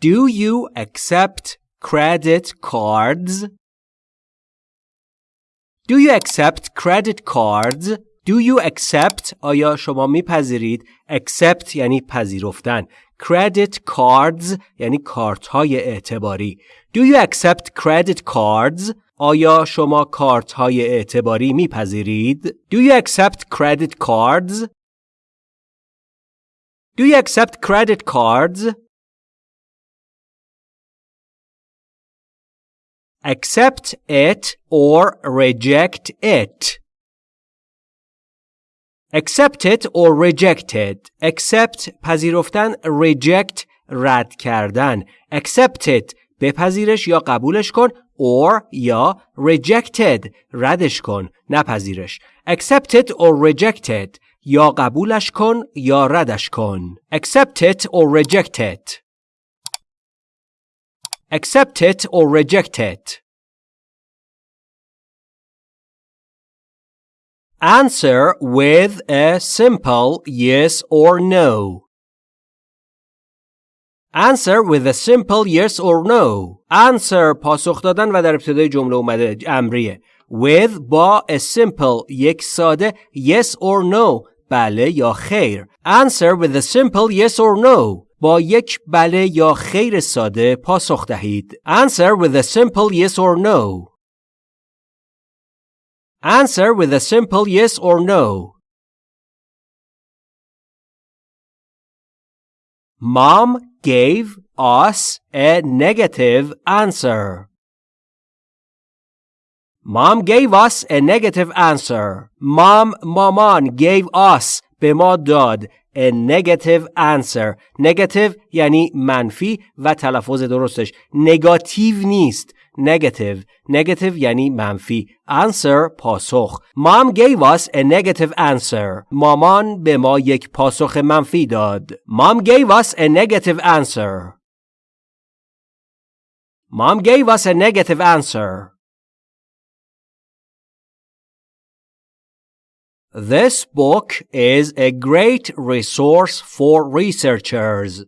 Do you accept credit cards? Do you accept credit cards? Do you accept آیا شما میپذیرید accept یعنی پذیرفتن credit cards یعنی کارت های اعتباری Do you accept credit cards آیا شما کارت های اعتباری میپذیرید Do you accept credit cards Do you accept credit cards Accept it or reject it. Accept it or reject it. Accept پذیرفتن reject رد کردن. Accept it بپذیرش یا قبولش کن or یا rejected ردش کن نپذیرش. Accept it or reject it یا قبولش کن یا ردش کن. Accept it or reject it. Accept it or reject it. Answer with a simple yes or no. Answer with a simple yes or no. Answer پاسخ دادن و در ابتدای جمله اومده امریه. With با a simple یک ساده yes or no بله یا خیر. Answer with a simple yes or no. با یک بله یا خیر ساده پاسخ دهید. Answer with a simple yes or no. Answer with a simple yes or no. Mom gave us a negative answer. Mom gave us a negative answer. Mom مامان gave us به ما داد a negative answer. Negative یعنی منفی و تلفظ درستش نگاتیو نیست. Negative. Negative یعنی منفی. Answer پاسخ. Mom gave us a negative answer. مامان به ما یک پاسخ منفی داد. Mom gave us a negative answer. Mom gave us a negative answer. This book is a great resource for researchers.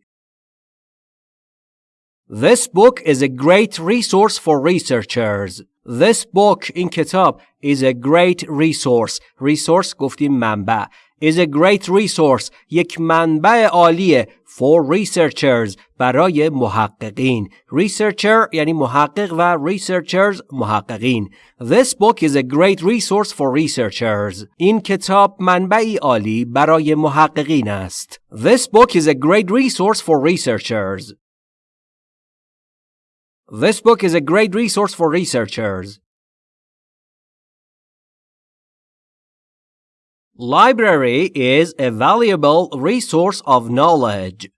This book is a great resource for researchers. This book این کتاب is a great resource. Resource گفتیم منبع. is a great resource. یک منبع عالیه for researchers برای محققین. Researcher یعنی محقق و researchers محققین. This book is a great resource for researchers. این کتاب منبعی عالی برای محققین است. This book is a great resource for researchers. This book is a great resource for researchers. Library is a valuable resource of knowledge.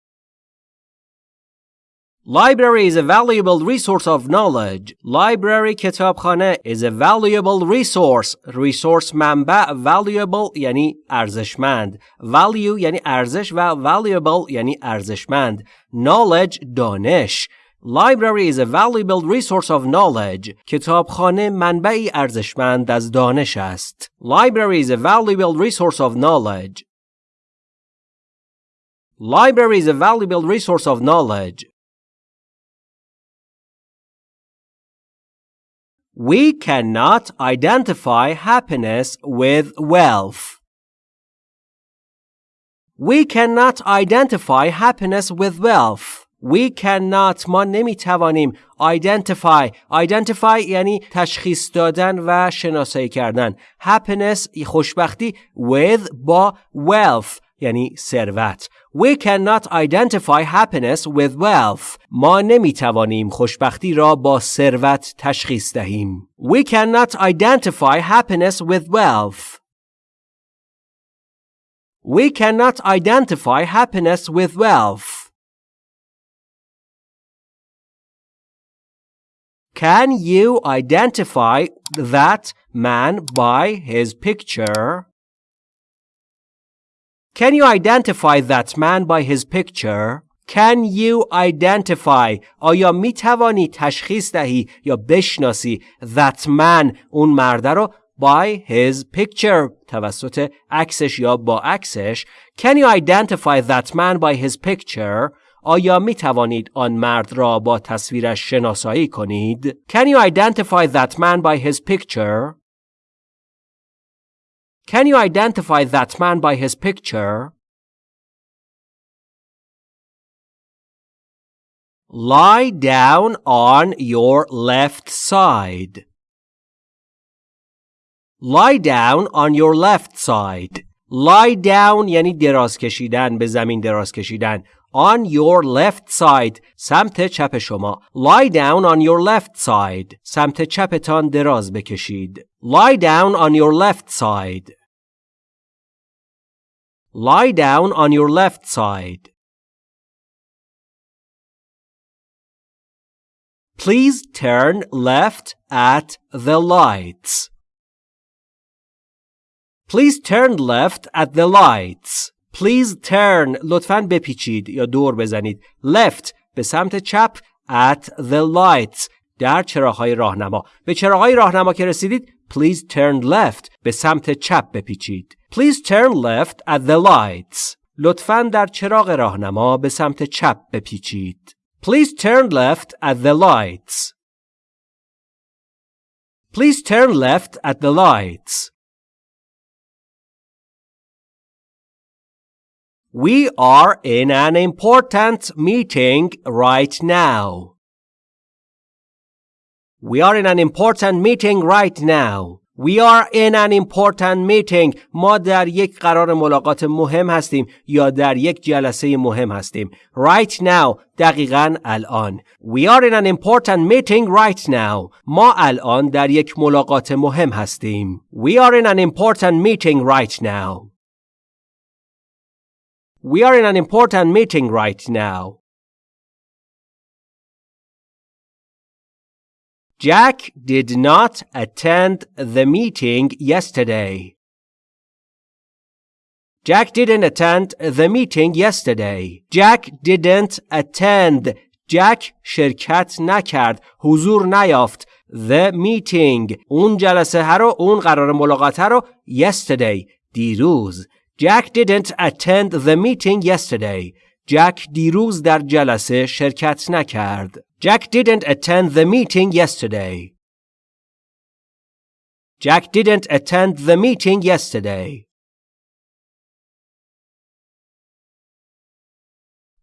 Library is a valuable resource of knowledge. Library کتابخانه is a valuable resource. Resource منبع valuable یعنی ارزشمند. Value یعنی ارزش و valuable یعنی ارزشمند. Knowledge دانش. Library is a valuable resource of knowledge. کتابخانه منبعی ارزشمند از دانش است. Library is a valuable resource of knowledge. Library is a valuable resource of knowledge. We cannot identify happiness with wealth. We cannot identify happiness with wealth. We cannot ما نمی‌توانیم identify identify یعنی تشخیص دادن و شناسایی کردن happiness خوشبختی with با wealth یعنی ثروت We cannot identify happiness with wealth. ما نمی‌توانیم خوشبختی را با ثروت تشخیص دهیم. We cannot identify happiness with wealth. We cannot identify happiness with wealth. Can you identify that man by his picture? Can you identify that man by his picture? Can you identify آیا می توانی تشخیص دهی یا بشناسی that man اون مرده رو by his picture توسط عکسش یا با عکسش Can you identify that man by his picture آیا می توانید آن مرد را با تصویرش شناسایی کنید؟ Can you identify that man by his picture? Can you identify that man by his picture? Lie down on your left side. Lie down on your left side. Lie down یعنی دراز کشیدن به زمین دراز کشیدن. On your left side سمت چپ شما. Lie down on your left side سمت چپتان دراز بکشید. Lie down on your left side. Lie down on your left side. Please turn left at the lights. Please turn left at the lights. Please turn لطفاً بپیچید یا دور بزنید. Left به سمت چپ at the lights در چراغهای راهنما. به چراغهای راهنما که رسیدید Please turn left به سمت چپ بپیچید. Please turn left at the lights. لطفاً در چراغ راهنما به سمت چپ بپیچید. Please turn left at the lights. Please turn left at the lights. We are in an important meeting right now. We are in an important meeting right now. We are in an important meeting. ما در یک قرار ملاقات مهم هستیم یا در یک جلسه مهم هستیم. Right now. دقیقا الان. We are in an important meeting right now. ما الان در یک ملاقات مهم هستیم. We are in an important meeting right now. We are in an important meeting right now. Jack did not attend the meeting yesterday. Jack didn't attend the meeting yesterday. Jack didn't attend. Jack شرکت نکرد. حضور نیافت. The meeting. اون جلسه ها رو اون قرار ملاقات ها رو yesterday. دیروز. Jack didn't attend the meeting yesterday. جک دیروز در جلسه شرکت نکرد. Jack didn't attend the meeting yesterday. Jack didn't attend the meeting yesterday.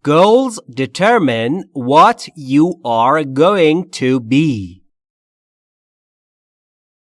Goals determine what you are going to be.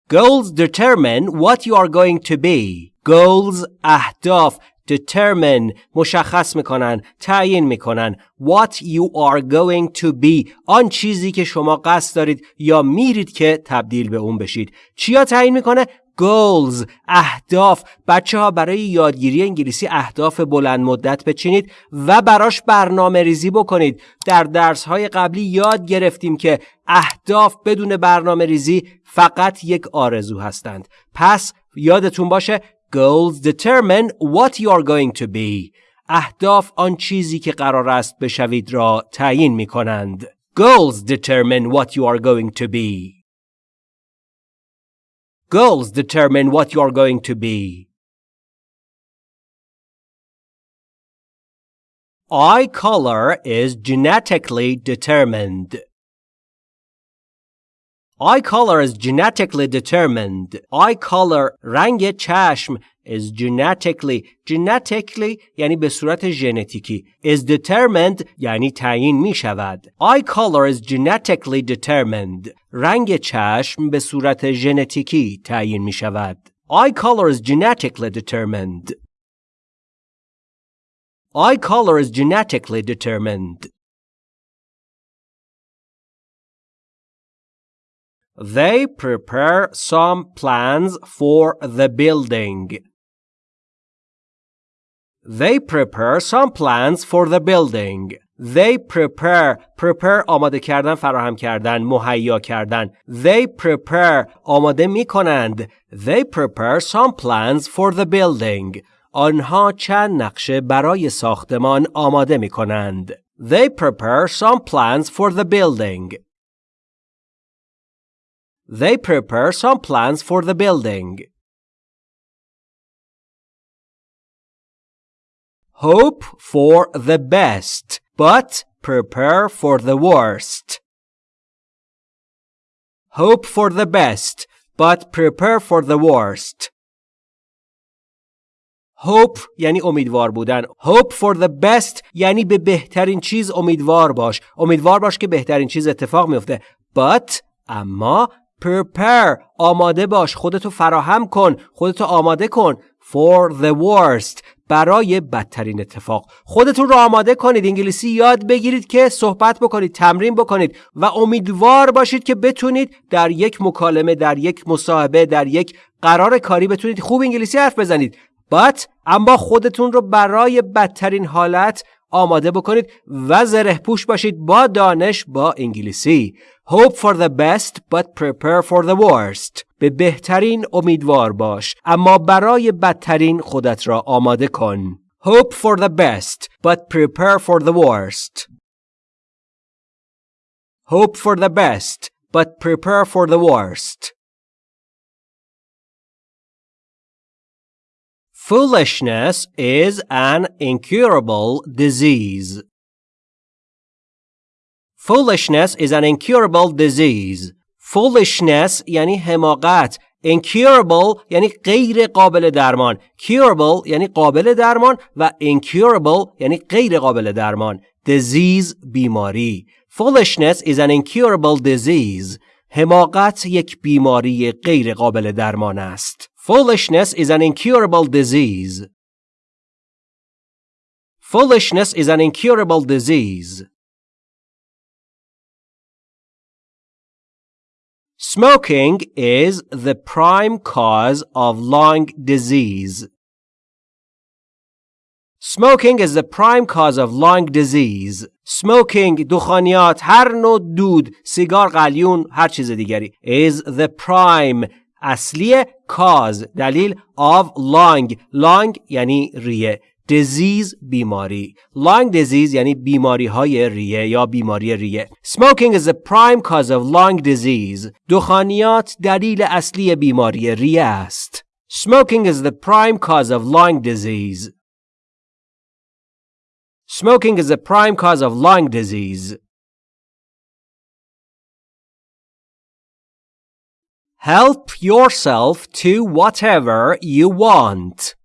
Goals determine what you are going to be. Goals اهداف determine مشخص می‌کنن تعیین می‌کنن. What you are going to be. آن چیزی که شما قصد دارید یا میرید که تبدیل به اون بشید. چیا تعیین می‌کنه? Goals اهداف. بچه ها برای یادگیری انگلیسی اهداف بلند مدت بچینید و براش برنامه ریزی بکنید. در درس های قبلی یاد گرفتیم که اهداف بدون برنامه ریزی فقط یک آرزو هستند. پس یادتون باشه Goals determine what you are going to be. اهداف آن چیزی که قرار است بشوید را تعیین می کنند. Goals determine what you are going to be. Goals determine what you are going to be. Eye color is genetically determined. Eye color is genetically determined. Eye color رنگ چشم is genetically genetically یعنی به صورت ژنتیکی is determined یعنی تعیین می شود. Eye color is genetically determined. رنگ چشم به صورت ژنتیکی تعیین می شود. Eye color is genetically determined. Eye color is genetically determined. They prepare some plans for the building. They prepare some plans for the building. They prepare prepare آماده کردن فراهم کردن مهیا کردن They prepare آماده می کنند They prepare some plans for the building آنها چند نقشه برای ساختمان آماده می کنند They prepare some plans for the building They prepare some plans for the building. Hope for the best. but prepare for the worst. Hope for the best, but prepare for the worst. hope یعنی امیدوار بودن hope for the best یعنی به بهترین چیز امیدوار باش امیدوار باش که بهترین چیز اتفاق میفته but اما prepare. آماده باش. خودتو فراهم کن. خودتو آماده کن. For the worst. برای بدترین اتفاق. خودتون رو آماده کنید. انگلیسی یاد بگیرید که صحبت بکنید تمرین بکنید و امیدوار باشید که بتونید در یک مکالمه در یک مصاحبه در یک قرار کاری بتونید خوب انگلیسی حرف بزنید. But اما خودتون رو برای بدترین حالت آماده بکنید و زره پوش باشید با دانش با انگلیسی Hope for the best but prepare for the worst به بهترین امیدوار باش اما برای بدترین خودت را آماده کن Hope for the best but prepare for the worst Hope for the best but prepare for the worst Foolishness is an incurable disease. Foolishness is an incurable disease. Foolishness یعنی حماقت. Incurable یعنی غیر قابل درمان. Curable یعنی قابل درمان و incurable یعنی غیر قابل درمان. Disease بیماری. Foolishness is an incurable disease. حماقت یک بیماری غیر قابل درمان است. Foolishness is an incurable disease. Foolishness is an incurable disease. Smoking is the prime cause of lung disease. Smoking is the prime cause of lung disease. Smoking, دخانیات، هر نوع دود، سیگار قلیون، هر چیز دیگری is the prime اصلی کاز دلیل آف لانگ لانگ یعنی ریه. دیزیز بیماری. لانگ دیزیز یعنی بیماری های ریه یا بیماری ریه. سموکینگ از پرایم کاز آف لانگ دیزیز دخانیات دلیل اصلی بیماری ریه است. سموکینگ از پرایم کاز آف لانگ دیزیز سموکینگ از پرایم کاز آف لانگ دیزیز Help yourself to whatever you want.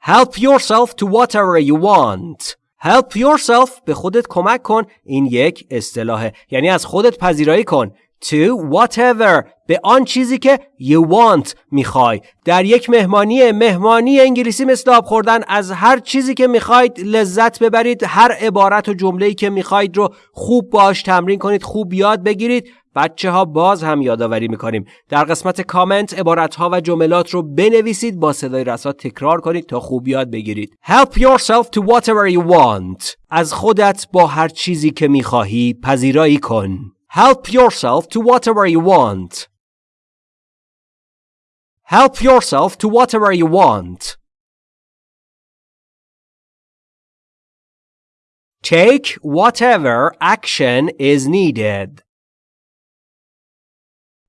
Help yourself to whatever you want. Help yourself به خودت کمک کن. این یک اصطلاحه. یعنی از خودت پذیرایی کن. To whatever. به آن چیزی که you want می‌خوای. در یک مهمانی مهمانی انگلیسی مثل آب خوردن از هر چیزی که می‌خواید لذت ببرید هر عبارت و جمله‌ای که می‌خواید رو خوب باش تمرین کنید خوب یاد بگیرید. بچه ها باز هم یادآوری می‌کنیم. در قسمت کامنت عبارت ها و جملات رو بنویسید با صدای رسا تکرار کنید تا خوب یاد بگیرید. Help yourself to whatever you want. از خودت با هر چیزی که می‌خواهی پذیرایی کن. Help yourself to whatever you want. Help yourself to whatever you want. Take whatever action is needed.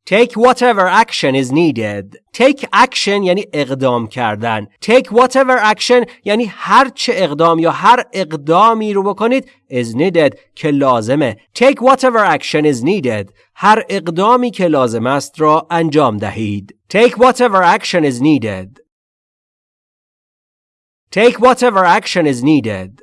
Take whatever action is needed. Take action یعنی اقدام کردن. Take whatever action یعنی هر چه اقدام یا هر اقدامی رو بکنید is needed که لازمه. Take whatever action is needed. هر اقدامی که لازم است را انجام دهید. Take whatever action is needed. Take whatever action is needed.